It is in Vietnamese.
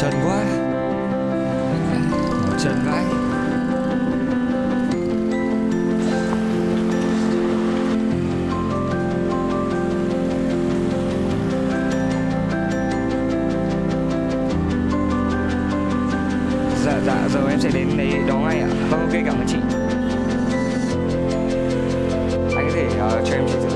trần quá. Ngủ trần vãi. Dạ dạ giờ em sẽ đến đấy đó ngay ạ. À. Vâng ok cảm ơn chị. Anh có thể uh, cho em chị